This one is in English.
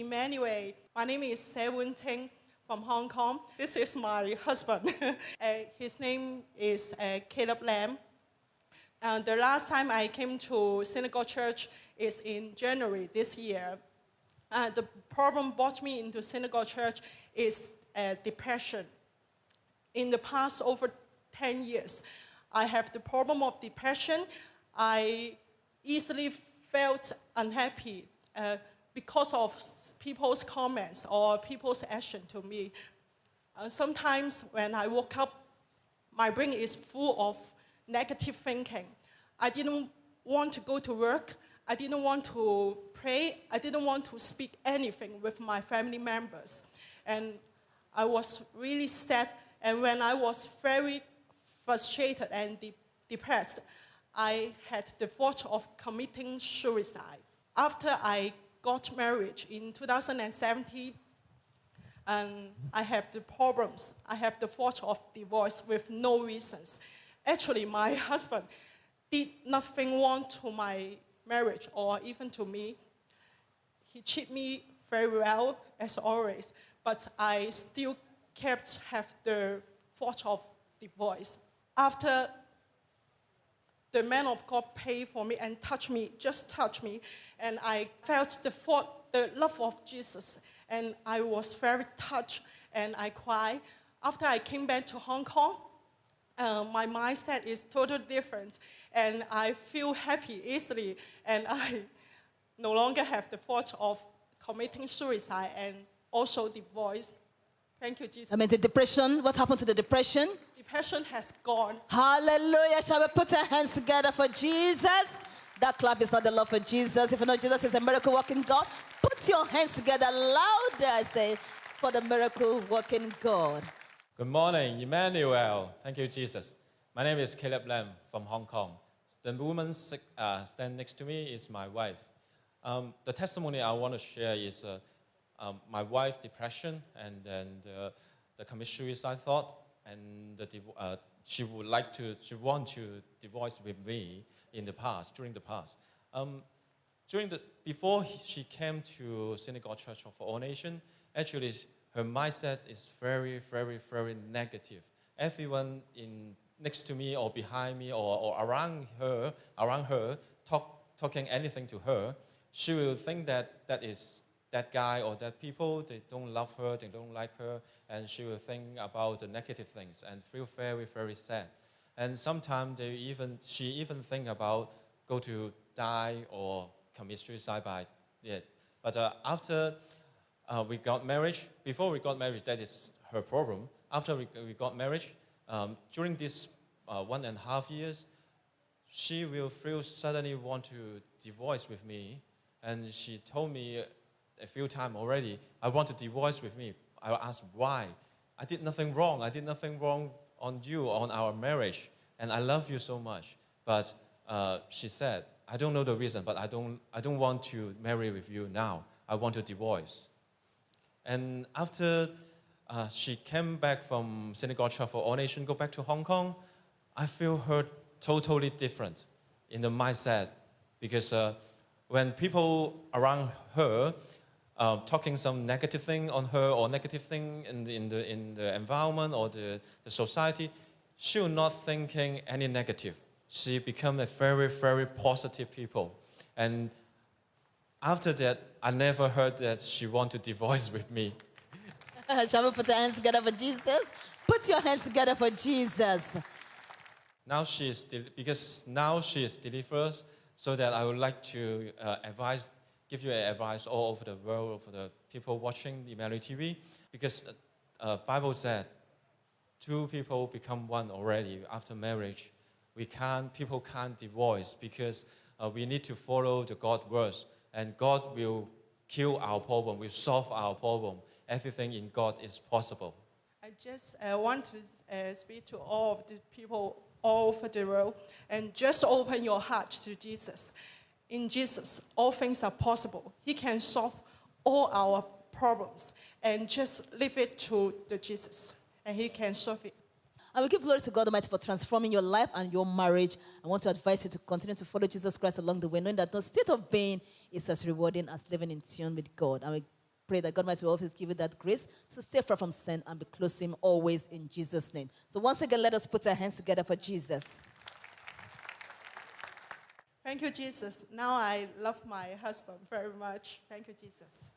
Emmanuel. My name is Sewun Ting from Hong Kong. This is my husband. uh, his name is uh, Caleb Lam. And the last time I came to Synagogue Church is in January this year. Uh, the problem brought me into Synagogue Church is uh, depression. In the past over 10 years, I have the problem of depression. I easily felt unhappy uh, because of people's comments or people's action to me. Uh, sometimes when I woke up, my brain is full of negative thinking. I didn't want to go to work. I didn't want to pray. I didn't want to speak anything with my family members. And I was really sad. And when I was very frustrated and de depressed, I had the thought of committing suicide. After I got married in 2017, and I have the problems. I have the thought of divorce with no reasons. Actually, my husband did nothing wrong to my marriage or even to me. He treated me very well, as always, but I still kept have the thought of divorce. After the man of God paid for me and touched me, just touched me, and I felt the thought, the love of Jesus, and I was very touched, and I cried. After I came back to Hong Kong, uh, my mindset is totally different, and I feel happy easily, and I no longer have the thought of committing suicide and also divorce. Thank you, Jesus. I mean, the depression, what happened to the depression? Depression has gone. Hallelujah. Shall we put our hands together for Jesus? That clap is not the love for Jesus. If you know Jesus is a miracle working God, put your hands together louder, I say, for the miracle working God. Good morning, Emmanuel. Thank you, Jesus. My name is Caleb Lam from Hong Kong. The woman uh, stand next to me is my wife. Um, the testimony I want to share is uh, um, my wife depression and then the, the commit suicide thought and the, uh, she would like to, she want to divorce with me in the past, during the past. Um, during the, before she came to Synagogue Church of All Nation, actually her mindset is very, very, very negative. Everyone in, next to me or behind me or, or around her, around her, talk, talking anything to her, she will think that that is that guy or that people, they don't love her, they don't like her, and she will think about the negative things and feel very, very sad. And sometimes they even, she even think about go to die or commit suicide by it. But uh, after uh, we got married, before we got married, that is her problem. After we, we got married, um, during this uh, one and a half years, she will feel suddenly want to divorce with me. And she told me a few times already, I want to divorce with me. I asked why. I did nothing wrong. I did nothing wrong on you, on our marriage. And I love you so much. But uh, she said, I don't know the reason, but I don't, I don't want to marry with you now. I want to divorce. And after uh, she came back from Synagogue for All Nation, go back to Hong Kong, I feel her totally different in the mindset because uh, when people around her uh, talking some negative thing on her or negative thing in the, in the, in the environment or the, the society, she was not thinking any negative. She became a very, very positive people. And after that, I never heard that she wanted to divorce with me. Shall we put our hands together for Jesus? Put your hands together for Jesus. Now she is, because now she is delivered, so that I would like to uh, advise give you advice all over the world for the people watching Emmanuel TV because uh, Bible said two people become one already after marriage. We can't, people can't divorce because uh, we need to follow the God words and God will kill our problem, will solve our problem. Everything in God is possible. I just uh, want to uh, speak to all of the people all over the world and just open your heart to Jesus in Jesus, all things are possible. He can solve all our problems and just leave it to the Jesus and he can solve it. I will give glory to God Almighty for transforming your life and your marriage. I want to advise you to continue to follow Jesus Christ along the way, knowing that no state of being is as rewarding as living in tune with God. And we pray that God Almighty will always give you that grace to stay far from sin and be close to Him always in Jesus' name. So once again, let us put our hands together for Jesus. Thank you, Jesus. Now I love my husband very much. Thank you, Jesus.